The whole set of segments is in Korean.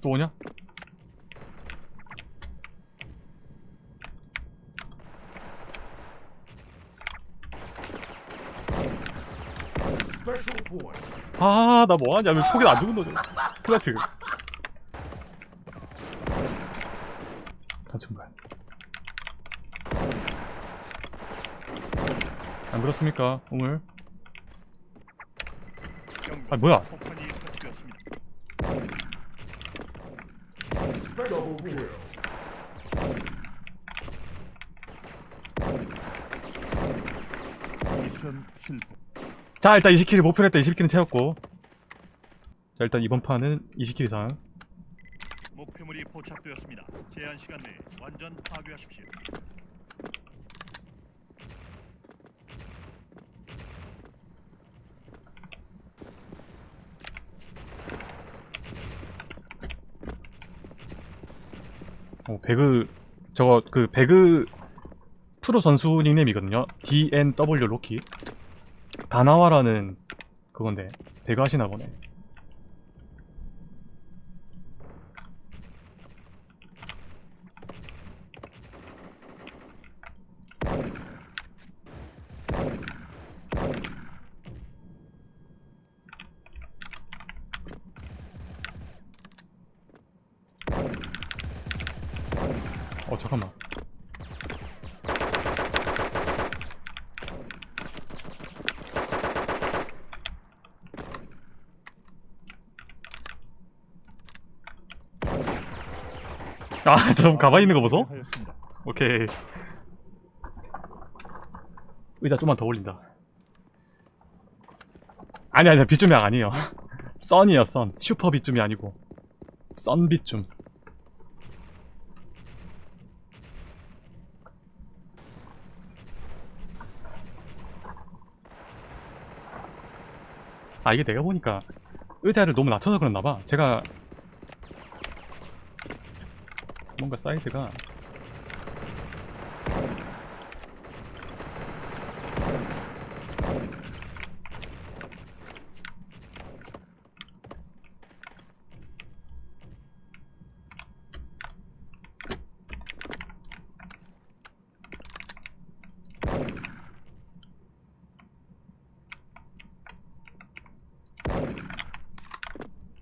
또 오냐? 아, 나 뭐하냐? 왜 포기 안 죽은 거죠? 플라트. 단층발. 안 그렇습니까, 오늘? 아, 뭐야? 폭탄이 설치되었습니다. Special kill. 미션 실패. 자, 일단 20킬 목표로 했다 20킬은 채웠고. 자, 일단 이번 판은 20킬 이상. 목표물이 포착되었습니다. 제한 시간 내에 완전 파괴하십시오. 어, 배그, 저거, 그, 배그 프로 선수 닉네임이거든요. DNW 로키. 다나와라는 그건데, 배그 하시나 보네. 어, 잠깐만. 아, 좀 가만히 있는 거 보소? 오케이. 의자 좀만 더 올린다. 아니, 아니, 비춤이 아니에요. 썬이에요, 썬. 슈퍼 비춤이 아니고. 썬 비춤. 아, 이게 내가 보니까 의자를 너무 낮춰서 그랬나봐. 제가 뭔가 사이즈가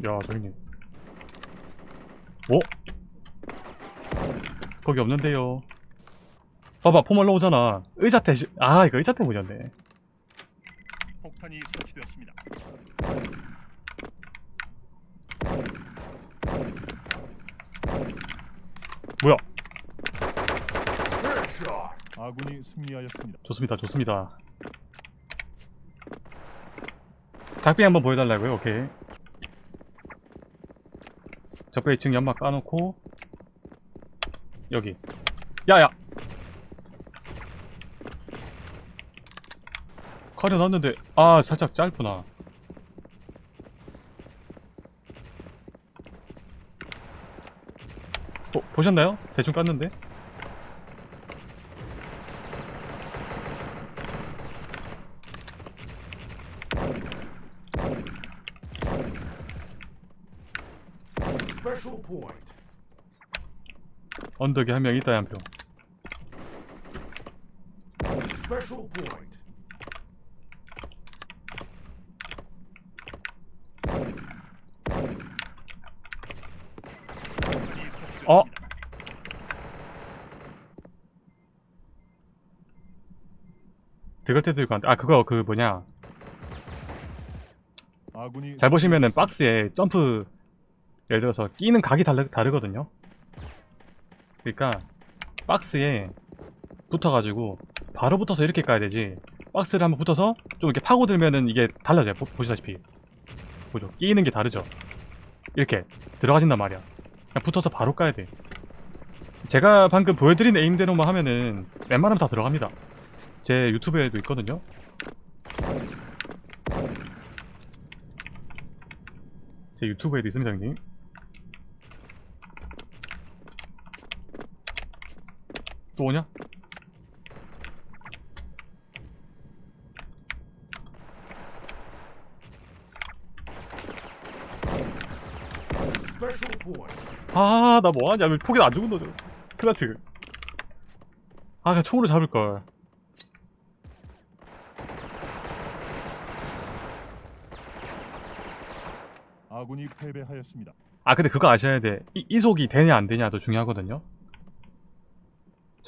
야, 저기님. 오? 거기 없는데요. 봐봐, 포멀로 오잖아. 의자 태, 아, 이거 의자 때문이었네. 폭탄이 설치되었습니다. 뭐야? 아군이 승리하였습니다. 좋습니다, 좋습니다. 작비 한번 보여달라고요? 오케이. 적배 2층 연막 까놓고 여기. 야야! 가려놨는데 아 살짝 짧구나. 보, 보셨나요? 대충 깠는데 언덕에 한 명 있다 한표 Special point. 폭탄이 설치되었습니다. 어? 들어갈 때도 있고 아 그거 그 뭐냐 잘 보시면은 박스에 점프 예를 들어서 끼는 각이 다르, 다르거든요. 그러니까 박스에 붙어가지고 바로 붙어서 이렇게 까야 되지. 박스를 한번 붙어서 좀 이렇게 파고들면은 이게 달라져요. 보, 보시다시피. 보죠? 끼는 게 다르죠? 이렇게 들어가진단 말이야. 그냥 붙어서 바로 까야 돼. 제가 방금 보여드린 에임대로만 하면은 웬만하면 다 들어갑니다. 제 유튜브에도 있거든요. 제 유튜브에도 있습니다 형님 또 오냐? 아, 나 뭐하냐? 왜 포기 안 죽은 거죠? 클라치. 아, 그냥 총으로 잡을걸. 아군이 패배하였습니다. 아, 근데 그거 아셔야 돼. 이, 이속이 되냐, 안 되냐도 중요하거든요.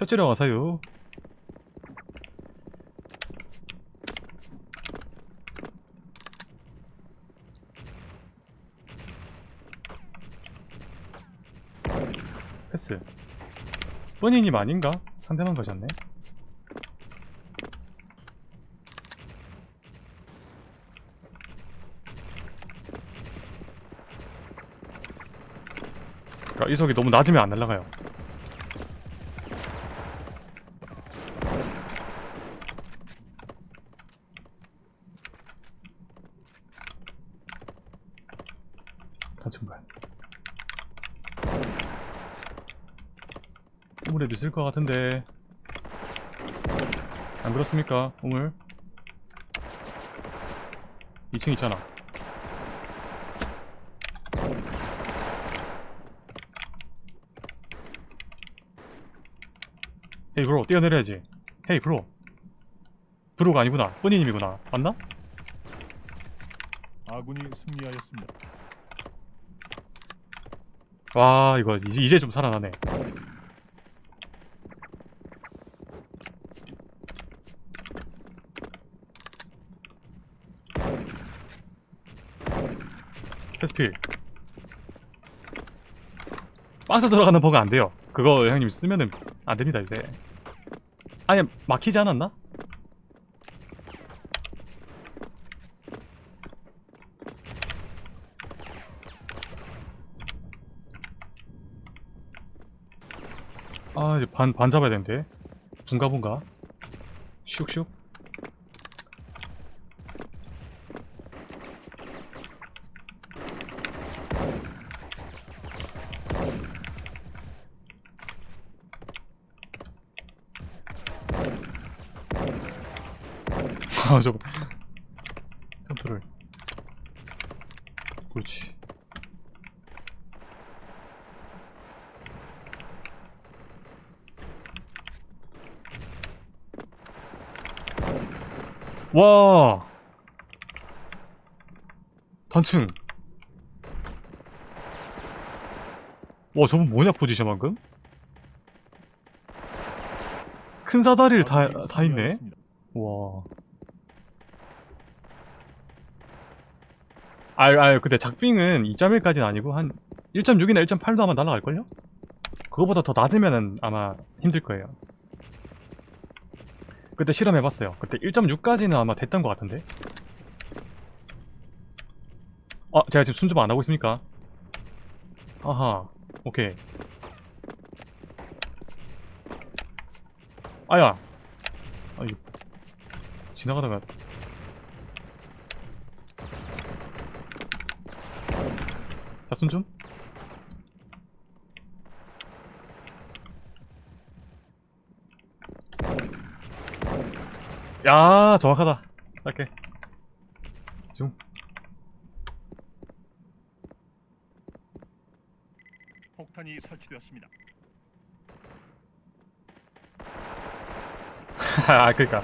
첫째로 와서요. 패스. 뻔히님 아닌가? 상대방 가셨네. 그러니까 이속이 너무 낮으면 안 날아가요. 우물에도 있을 것 같은데. 안 그렇습니까? 우물? 2층 있잖아. 헤이 브로 뛰어내려야지 헤이 브로 브로가 아니구나 뻔히님이구나 맞나? 아군이 승리하였습니다. 와 이거 이제, 이제 좀 살아나네 테스필 박스 들어가는 버그 안 돼요. 그거 형님 쓰면은 안 됩니다 이제. 아예 막히지 않았나? 아 이제 반, 반 잡아야 되는데. 분가분가. 슉슉 아 저거 점프를 그렇지. 와! 단층. 와 저분 뭐냐 포지션 방금? 큰 사다리를 다, 다 있네. 와. 아유, 아유, 근데 작빙은 2.1까지는 아니고 한 1.6이나 1.8도 아마 날아갈걸요? 그거보다 더 낮으면은 아마 힘들 거예요. 그때 실험해봤어요. 그때 1.6까지는 아마 됐던 것 같은데? 어, 제가 지금 순좀 안 하고 있습니까? 아하, 오케이. 아야! 아, 이거 지나가다가 자 순좀. 야 정확하다. 짧게 중. 폭탄이 설치되었습니다. 아 그니까.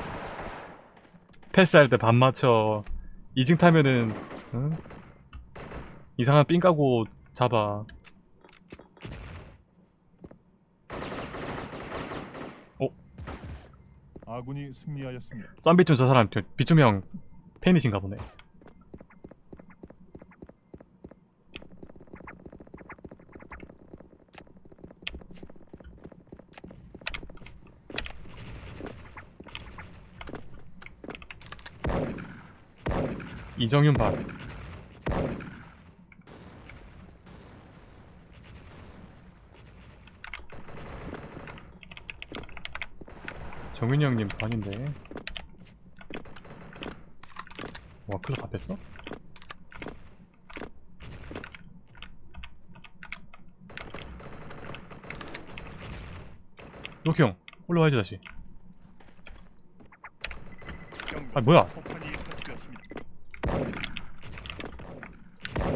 패스할 때 반 맞춰. 2층 타면은 응? 이상한 삥 까고 잡아. 아군이 승리하였습니다. 쌈비준 저 사람 저 비주명 팬이신가 보네. 이정윤 반 정윤이 형님 반인데 와 클럽 다 뺐어? 로키 형 올라와야지 다시. 아 뭐야 폭탄이 설치되었습니다.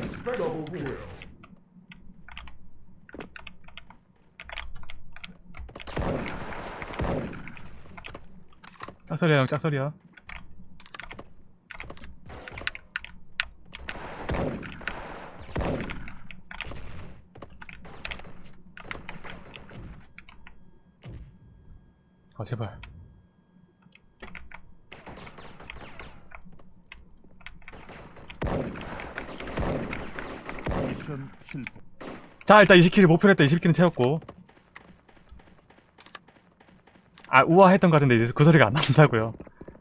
Special kill. 짝소리야 형 짝소리야. 아 제발. 자 일단 20킬 목표로 했다. 20킬은 채웠고 아 우아했던 것 같은데 이제 그 소리가 안 난다고요?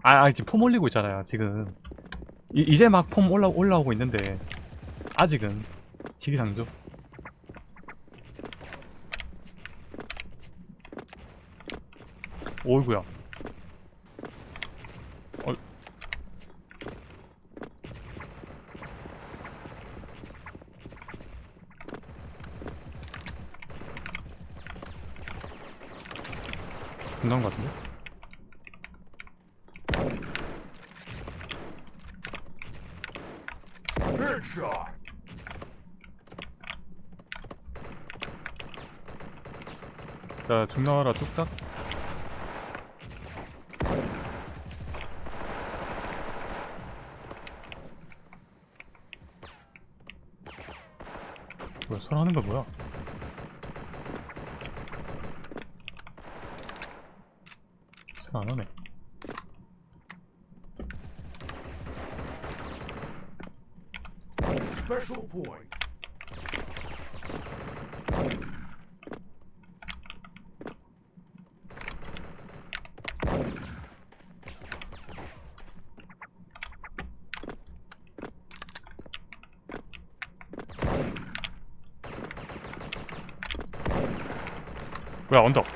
아, 아 지금 폼 올리고 있잖아요 지금. 이, 이제 막 폼 올라, 올라오고 있는데 아직은 시기상조? 오이구야 끝난 것 같은데? 자, 죽 나와라 뚝딱. 뭐야, 손 하는 거 뭐야? 안 하네. Special point. 뭐야, 언덕.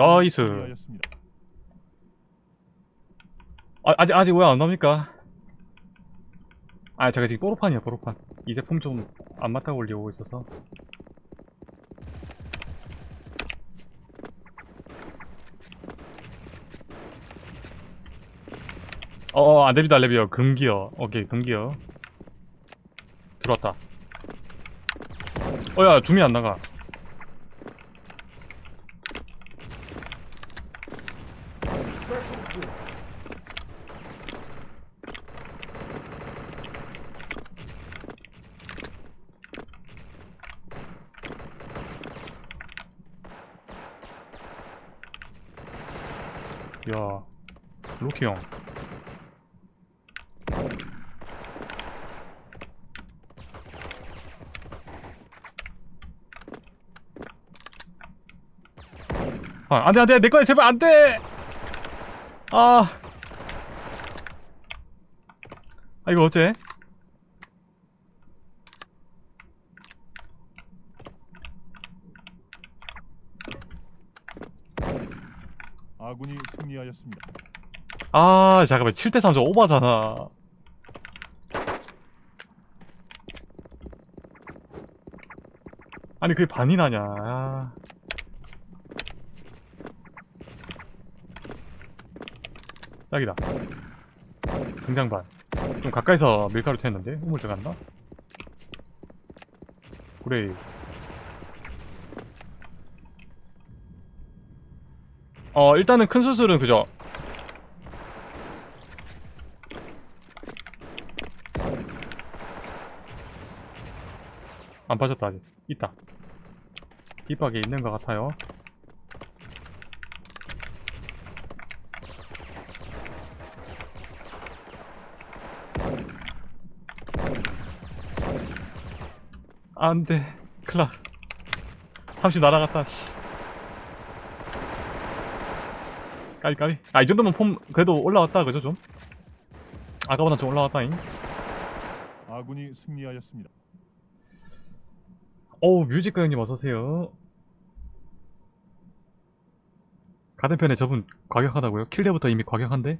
나이스. 아, 아직, 아직 왜 안 나옵니까? 아, 제가 지금 뽀로판이야, 뽀로판. 이 제품 좀 안 맞다고 올리고 있어서. 어어, 안 됩니다, 레비어. 금기어. 오케이, 금기어. 들어왔다. 어, 야, 줌이 안 나가. 야, 로키 형. 아, 안 돼, 안 돼, 내 거야, 제발 안 돼! 아. 아, 이거 어째? 아군이 승리하였습니다. 아, 잠깐만, 7대3 저 오바잖아. 아니, 그게 반이 나냐. 아. 짝이다. 등장반. 좀 가까이서 밀가루 튀었는데? 우물 들어갔나? 그래. 어, 일단은 큰 수술은 그죠? 안 빠졌다 아직. 있다. 빗박에 있는 것 같아요. 안돼. 클라 30 날아갔다 씨 까비 까비 아 이 정도면 폼 그래도 올라왔다 그죠 좀 아까보다 좀 올라왔다잉 아군이 승리하였습니다. 어우 뮤직가 형님 어서오세요 가든편에 저분 과격하다고요? 킬대부터 이미 과격한데?